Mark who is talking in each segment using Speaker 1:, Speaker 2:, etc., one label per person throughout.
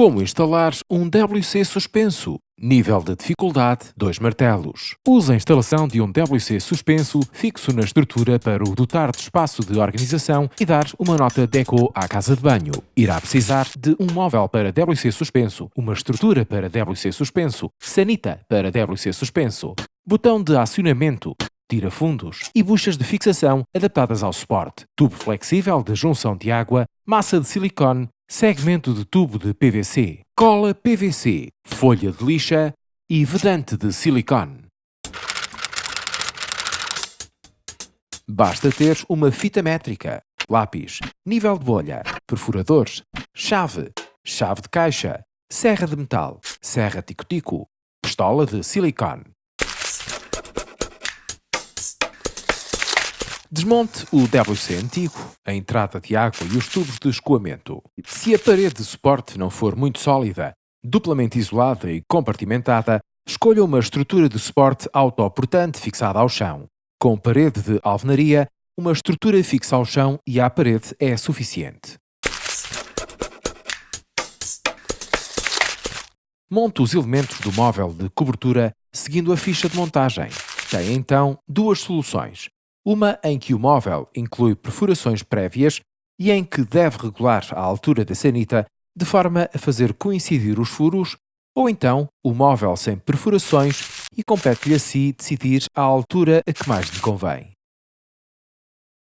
Speaker 1: Como instalar um WC suspenso? Nível de dificuldade 2 martelos. Use a instalação de um WC suspenso fixo na estrutura para o dotar de espaço de organização e dar uma nota deco à casa de banho. Irá precisar de um móvel para WC suspenso, uma estrutura para WC suspenso, sanita para WC suspenso, botão de acionamento, tira-fundos e buchas de fixação adaptadas ao suporte, tubo flexível de junção de água, massa de silicone, segmento de tubo de PVC, cola PVC, folha de lixa e vedante de silicone. Basta ter uma fita métrica, lápis, nível de bolha, perfuradores, chave, chave de caixa, serra de metal, serra tico-tico, pistola de silicone. Desmonte o WC antigo, a entrada de água e os tubos de escoamento. Se a parede de suporte não for muito sólida, duplamente isolada e compartimentada, escolha uma estrutura de suporte autoportante fixada ao chão. Com parede de alvenaria, uma estrutura fixa ao chão e à parede é suficiente. Monte os elementos do móvel de cobertura seguindo a ficha de montagem. Tem então duas soluções uma em que o móvel inclui perfurações prévias e em que deve regular a altura da sanita de forma a fazer coincidir os furos, ou então o móvel sem perfurações e compete-lhe a si decidir a altura a que mais lhe convém.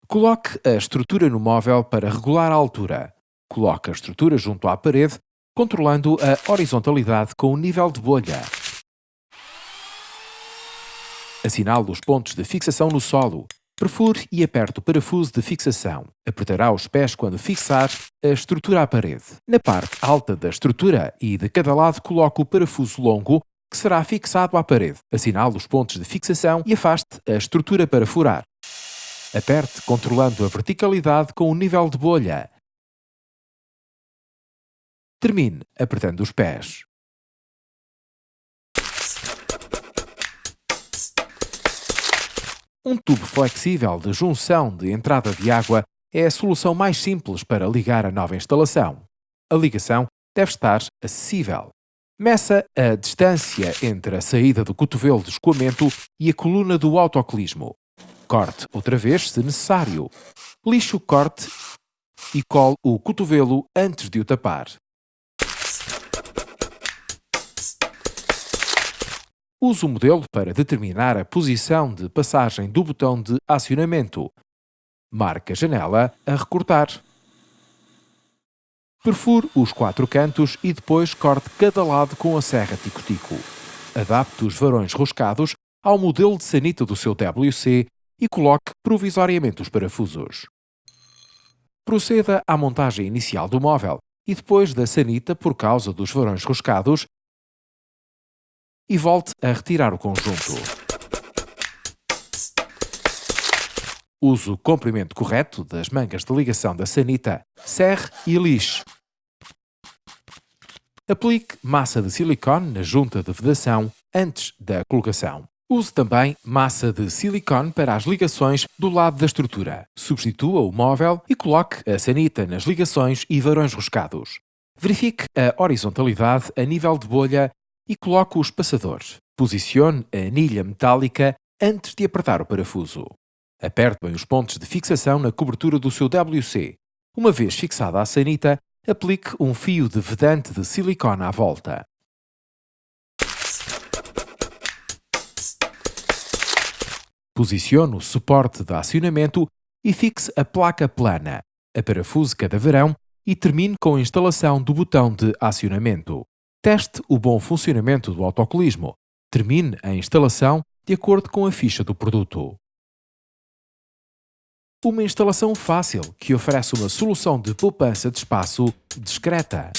Speaker 1: Coloque a estrutura no móvel para regular a altura. Coloque a estrutura junto à parede, controlando a horizontalidade com o nível de bolha. Assinale os pontos de fixação no solo. Perfure e aperte o parafuso de fixação. Apertará os pés quando fixar a estrutura à parede. Na parte alta da estrutura e de cada lado coloque o parafuso longo que será fixado à parede. Assinale os pontos de fixação e afaste a estrutura para furar. Aperte controlando a verticalidade com o nível de bolha. Termine apertando os pés. Um tubo flexível de junção de entrada de água é a solução mais simples para ligar a nova instalação. A ligação deve estar acessível. Meça a distância entre a saída do cotovelo de escoamento e a coluna do autocolismo. Corte outra vez se necessário. Lixe o corte e cole o cotovelo antes de o tapar. Use o modelo para determinar a posição de passagem do botão de acionamento. Marque a janela a recortar. Perfure os quatro cantos e depois corte cada lado com a serra tico-tico. Adapte os varões roscados ao modelo de sanita do seu WC e coloque provisoriamente os parafusos. Proceda à montagem inicial do móvel e depois da sanita por causa dos varões roscados e volte a retirar o conjunto. Use o comprimento correto das mangas de ligação da sanita, serre e lixe. Aplique massa de silicone na junta de vedação antes da colocação. Use também massa de silicone para as ligações do lado da estrutura. Substitua o móvel e coloque a sanita nas ligações e varões roscados. Verifique a horizontalidade a nível de bolha e coloque os passadores. Posicione a anilha metálica antes de apertar o parafuso. Aperte bem os pontos de fixação na cobertura do seu WC. Uma vez fixada a sanita, aplique um fio de vedante de silicone à volta. Posicione o suporte de acionamento e fixe a placa plana, a parafuse cada verão e termine com a instalação do botão de acionamento. Teste o bom funcionamento do autocolismo. Termine a instalação de acordo com a ficha do produto. Uma instalação fácil que oferece uma solução de poupança de espaço discreta.